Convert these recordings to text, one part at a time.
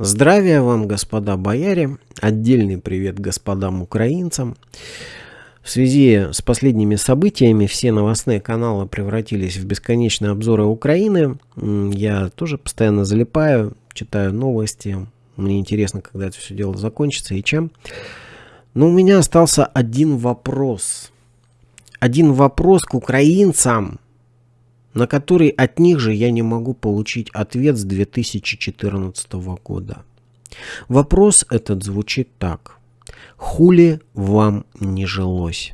Здравия вам, господа бояре! Отдельный привет господам украинцам! В связи с последними событиями все новостные каналы превратились в бесконечные обзоры Украины. Я тоже постоянно залипаю, читаю новости. Мне интересно, когда это все дело закончится и чем. Но у меня остался один вопрос. Один вопрос к украинцам, на который от них же я не могу получить ответ с 2014 года. Вопрос этот звучит так. Хули вам не жилось?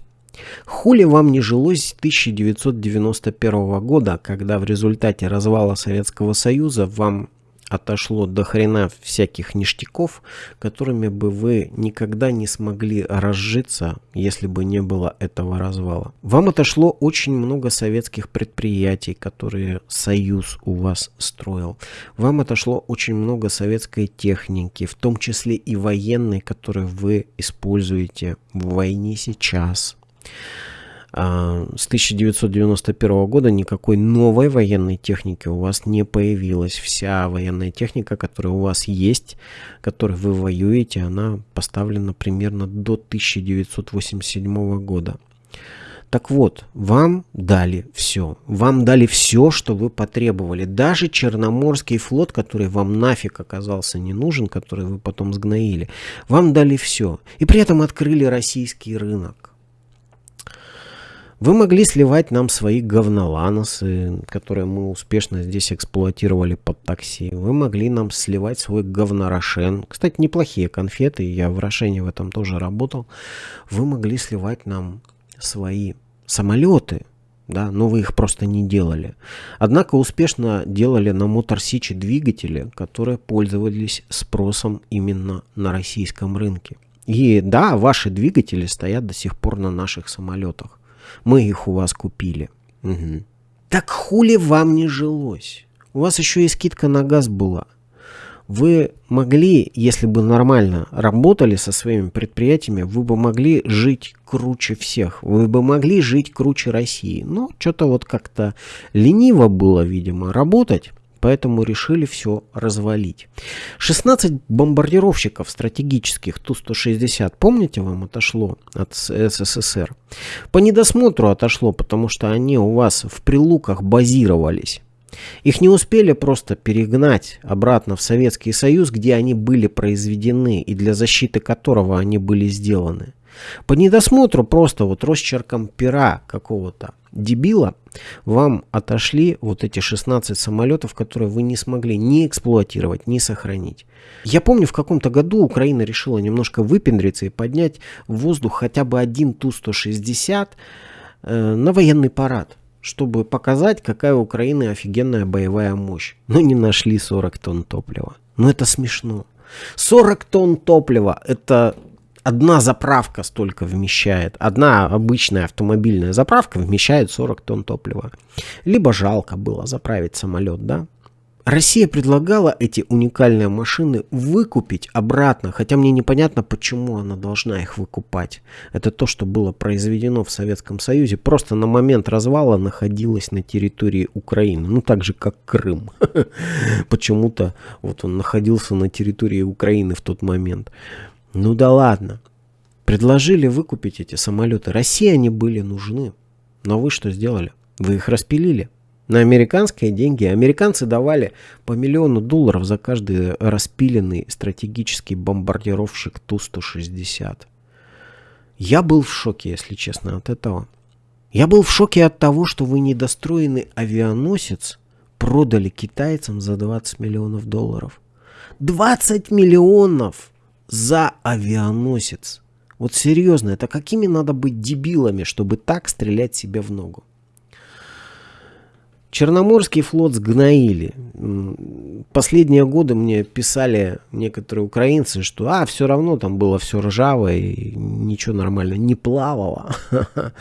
Хули вам не жилось с 1991 года, когда в результате развала Советского Союза вам отошло до хрена всяких ништяков, которыми бы вы никогда не смогли разжиться, если бы не было этого развала. Вам отошло очень много советских предприятий, которые Союз у вас строил. Вам отошло очень много советской техники, в том числе и военной, которую вы используете в войне сейчас. А, с 1991 года никакой новой военной техники у вас не появилось. Вся военная техника, которая у вас есть, которой вы воюете, она поставлена примерно до 1987 года. Так вот, вам дали все. Вам дали все, что вы потребовали. Даже Черноморский флот, который вам нафиг оказался не нужен, который вы потом сгноили, вам дали все. И при этом открыли российский рынок. Вы могли сливать нам свои говноланосы, которые мы успешно здесь эксплуатировали под такси. Вы могли нам сливать свой говнорошен. Кстати, неплохие конфеты, я в Рошене в этом тоже работал. Вы могли сливать нам свои самолеты, да, но вы их просто не делали. Однако успешно делали на Мотор двигатели, которые пользовались спросом именно на российском рынке. И да, ваши двигатели стоят до сих пор на наших самолетах. Мы их у вас купили. Угу. Так хули вам не жилось? У вас еще и скидка на газ была. Вы могли, если бы нормально работали со своими предприятиями, вы бы могли жить круче всех. Вы бы могли жить круче России. Но что-то вот как-то лениво было, видимо, работать поэтому решили все развалить. 16 бомбардировщиков стратегических Ту-160, помните, вам отошло от СССР? По недосмотру отошло, потому что они у вас в прилуках базировались. Их не успели просто перегнать обратно в Советский Союз, где они были произведены и для защиты которого они были сделаны. По недосмотру просто вот росчерком пера какого-то дебила вам отошли вот эти 16 самолетов, которые вы не смогли ни эксплуатировать, ни сохранить. Я помню, в каком-то году Украина решила немножко выпендриться и поднять в воздух хотя бы один Ту-160 э, на военный парад чтобы показать, какая у Украины офигенная боевая мощь. Но не нашли 40 тонн топлива. Но это смешно. 40 тонн топлива – это одна заправка столько вмещает. Одна обычная автомобильная заправка вмещает 40 тонн топлива. Либо жалко было заправить самолет, да? Россия предлагала эти уникальные машины выкупить обратно, хотя мне непонятно, почему она должна их выкупать. Это то, что было произведено в Советском Союзе, просто на момент развала находилось на территории Украины, ну так же, как Крым. Почему-то вот он находился на территории Украины в тот момент. Ну да ладно. Предложили выкупить эти самолеты. России они были нужны. Но вы что сделали? Вы их распилили. На американские деньги. Американцы давали по миллиону долларов за каждый распиленный стратегический бомбардировщик Ту-160. Я был в шоке, если честно, от этого. Я был в шоке от того, что вы недостроенный авианосец продали китайцам за 20 миллионов долларов. 20 миллионов! За авианосец. Вот серьезно, это какими надо быть дебилами, чтобы так стрелять себе в ногу? Черноморский флот сгноили. Последние годы мне писали некоторые украинцы, что а, все равно там было все ржавое, и ничего нормально не плавало.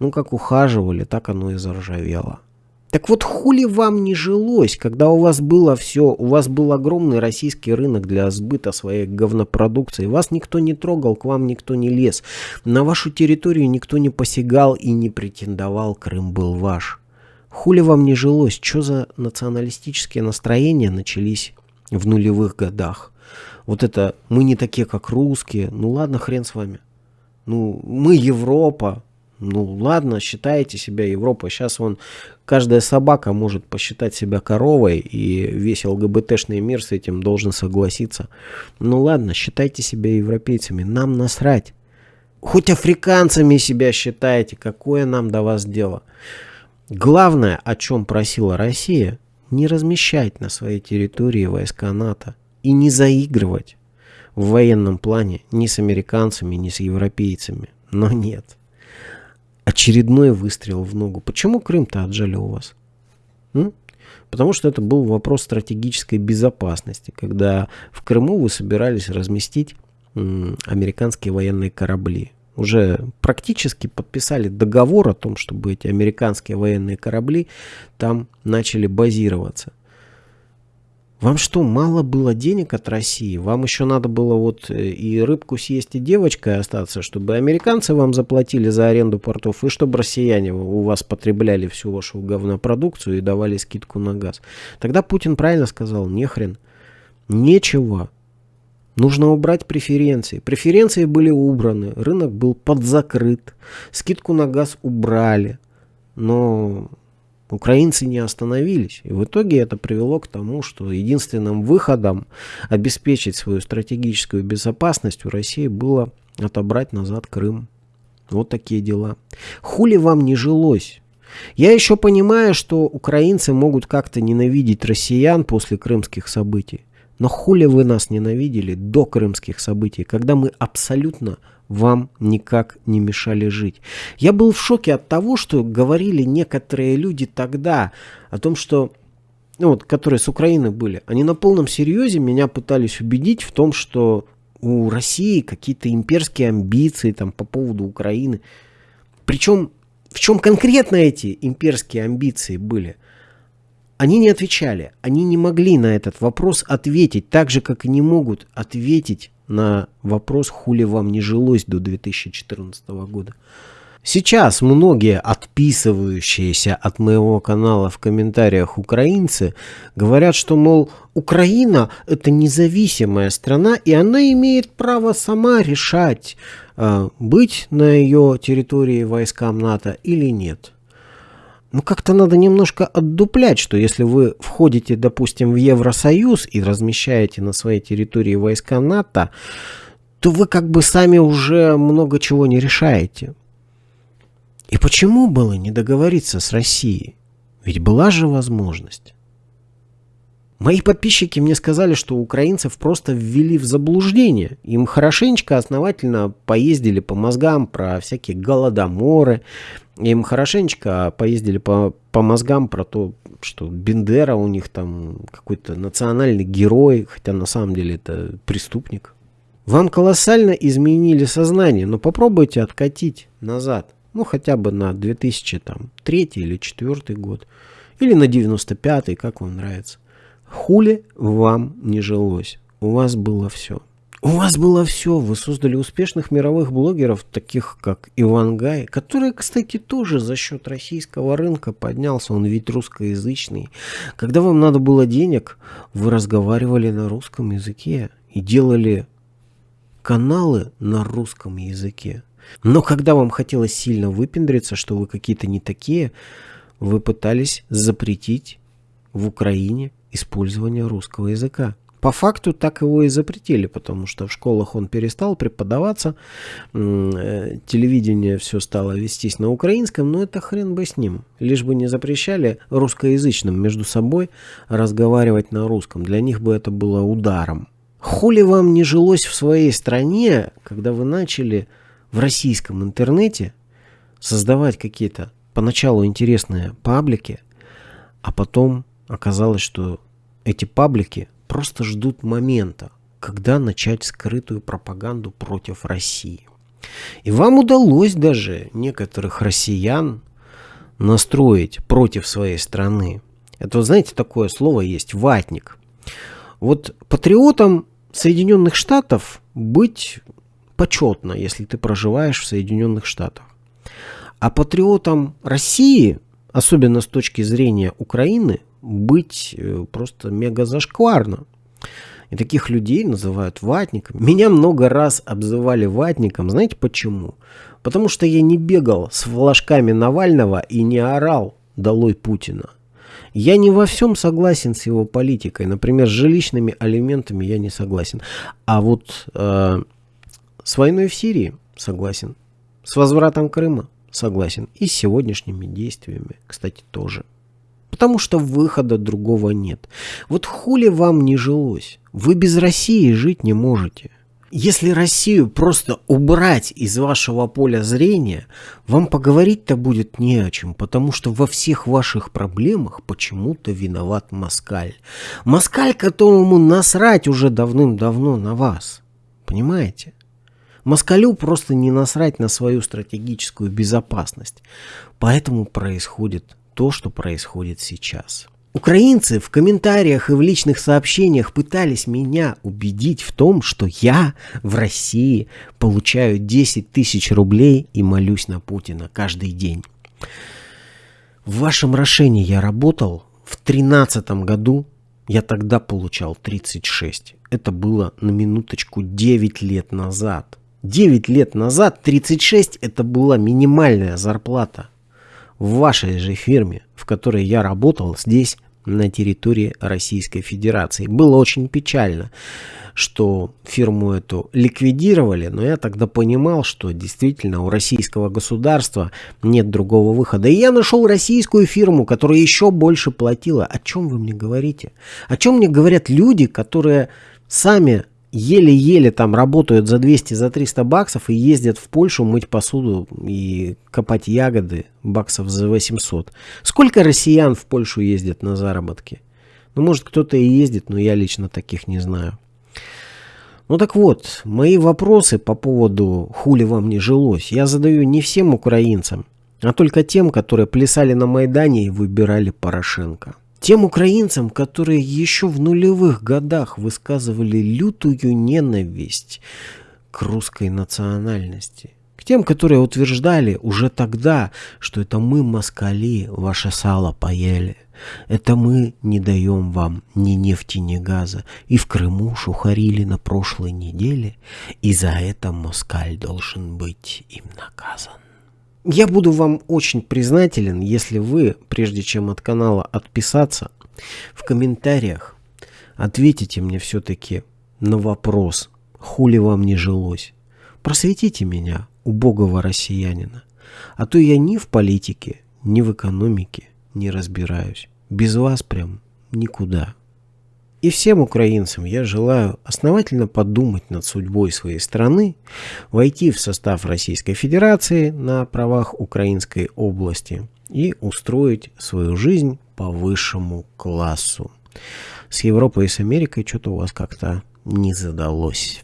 Ну, как ухаживали, так оно и заржавело. Так вот, хули вам не жилось, когда у вас было все, у вас был огромный российский рынок для сбыта своей говнопродукции, вас никто не трогал, к вам никто не лез, на вашу территорию никто не посягал и не претендовал, Крым был ваш. Хули вам не жилось, что за националистические настроения начались в нулевых годах. Вот это мы не такие, как русские. Ну ладно, хрен с вами. Ну, мы Европа. Ну ладно, считаете себя Европой. Сейчас вон каждая собака может посчитать себя коровой, и весь ЛГБТшный мир с этим должен согласиться. Ну ладно, считайте себя европейцами. Нам насрать. Хоть африканцами себя считаете, какое нам до вас дело. Главное, о чем просила Россия, не размещать на своей территории войска НАТО и не заигрывать в военном плане ни с американцами, ни с европейцами. Но нет. Очередной выстрел в ногу. Почему Крым-то отжали у вас? М? Потому что это был вопрос стратегической безопасности, когда в Крыму вы собирались разместить американские военные корабли. Уже практически подписали договор о том, чтобы эти американские военные корабли там начали базироваться. Вам что, мало было денег от России? Вам еще надо было вот э, и рыбку съесть, и девочкой остаться, чтобы американцы вам заплатили за аренду портов, и чтобы россияне у вас потребляли всю вашу говнопродукцию и давали скидку на газ. Тогда Путин правильно сказал, нехрен. Нечего. Нужно убрать преференции. Преференции были убраны, рынок был подзакрыт, скидку на газ убрали. Но украинцы не остановились. И в итоге это привело к тому, что единственным выходом обеспечить свою стратегическую безопасность у России было отобрать назад Крым. Вот такие дела. Хули вам не жилось? Я еще понимаю, что украинцы могут как-то ненавидеть россиян после крымских событий. Но хули вы нас ненавидели до крымских событий, когда мы абсолютно вам никак не мешали жить. Я был в шоке от того, что говорили некоторые люди тогда о том, что ну вот, которые с Украины были, они на полном серьезе меня пытались убедить в том, что у России какие-то имперские амбиции там по поводу Украины. Причем в чем конкретно эти имперские амбиции были – они не отвечали, они не могли на этот вопрос ответить, так же, как и не могут ответить на вопрос, хули вам не жилось до 2014 года. Сейчас многие отписывающиеся от моего канала в комментариях украинцы говорят, что, мол, Украина это независимая страна, и она имеет право сама решать, э, быть на ее территории войскам НАТО или нет ну как-то надо немножко отдуплять, что если вы входите, допустим, в Евросоюз и размещаете на своей территории войска НАТО, то вы как бы сами уже много чего не решаете. И почему было не договориться с Россией? Ведь была же возможность. Мои подписчики мне сказали, что украинцев просто ввели в заблуждение. Им хорошенечко, основательно поездили по мозгам про всякие голодоморы, им хорошенечко поездили по, по мозгам про то, что Бендера у них там какой-то национальный герой, хотя на самом деле это преступник. Вам колоссально изменили сознание, но попробуйте откатить назад. Ну, хотя бы на 2003 или 2004 год. Или на 95 как вам нравится. Хули вам не жилось. У вас было все. У вас было все, вы создали успешных мировых блогеров, таких как Иван Гай, который, кстати, тоже за счет российского рынка поднялся, он ведь русскоязычный. Когда вам надо было денег, вы разговаривали на русском языке и делали каналы на русском языке. Но когда вам хотелось сильно выпендриться, что вы какие-то не такие, вы пытались запретить в Украине использование русского языка. По факту так его и запретили, потому что в школах он перестал преподаваться, э, телевидение все стало вестись на украинском, но это хрен бы с ним. Лишь бы не запрещали русскоязычным между собой разговаривать на русском. Для них бы это было ударом. Хули вам не жилось в своей стране, когда вы начали в российском интернете создавать какие-то поначалу интересные паблики, а потом оказалось, что эти паблики просто ждут момента, когда начать скрытую пропаганду против России. И вам удалось даже некоторых россиян настроить против своей страны. Это, знаете, такое слово есть «ватник». Вот патриотом Соединенных Штатов быть почетно, если ты проживаешь в Соединенных Штатах. А патриотом России, особенно с точки зрения Украины, быть э, просто мега зашкварно. И таких людей называют ватниками. Меня много раз обзывали ватником. Знаете почему? Потому что я не бегал с флажками Навального и не орал «Долой Путина». Я не во всем согласен с его политикой. Например, с жилищными алиментами я не согласен. А вот э, с войной в Сирии согласен. С возвратом Крыма согласен. И с сегодняшними действиями, кстати, тоже. Потому что выхода другого нет. Вот хули вам не жилось? Вы без России жить не можете. Если Россию просто убрать из вашего поля зрения, вам поговорить-то будет не о чем, потому что во всех ваших проблемах почему-то виноват Москаль. Москаль, которому насрать уже давным-давно на вас. Понимаете? Москалю просто не насрать на свою стратегическую безопасность. Поэтому происходит то, что происходит сейчас. Украинцы в комментариях и в личных сообщениях пытались меня убедить в том, что я в России получаю 10 тысяч рублей и молюсь на Путина каждый день. В вашем Рошене я работал в 2013 году, я тогда получал 36. Это было на минуточку 9 лет назад. 9 лет назад 36 это была минимальная зарплата. В вашей же фирме, в которой я работал здесь, на территории Российской Федерации. Было очень печально, что фирму эту ликвидировали, но я тогда понимал, что действительно у российского государства нет другого выхода. И я нашел российскую фирму, которая еще больше платила. О чем вы мне говорите? О чем мне говорят люди, которые сами еле-еле там работают за 200, за 300 баксов и ездят в Польшу мыть посуду и копать ягоды баксов за 800. Сколько россиян в Польшу ездят на заработки? Ну, может, кто-то и ездит, но я лично таких не знаю. Ну так вот, мои вопросы по поводу «хули вам не жилось» я задаю не всем украинцам, а только тем, которые плясали на Майдане и выбирали Порошенко. Тем украинцам, которые еще в нулевых годах высказывали лютую ненависть к русской национальности. К тем, которые утверждали уже тогда, что это мы, москали, ваше сало поели. Это мы не даем вам ни нефти, ни газа. И в Крыму шухарили на прошлой неделе, и за это москаль должен быть им наказан. Я буду вам очень признателен, если вы, прежде чем от канала отписаться, в комментариях ответите мне все-таки на вопрос, хули вам не жилось. Просветите меня, убогого россиянина. А то я ни в политике, ни в экономике не разбираюсь. Без вас прям никуда. И всем украинцам я желаю основательно подумать над судьбой своей страны, войти в состав Российской Федерации на правах Украинской области и устроить свою жизнь по высшему классу. С Европой и с Америкой что-то у вас как-то не задалось.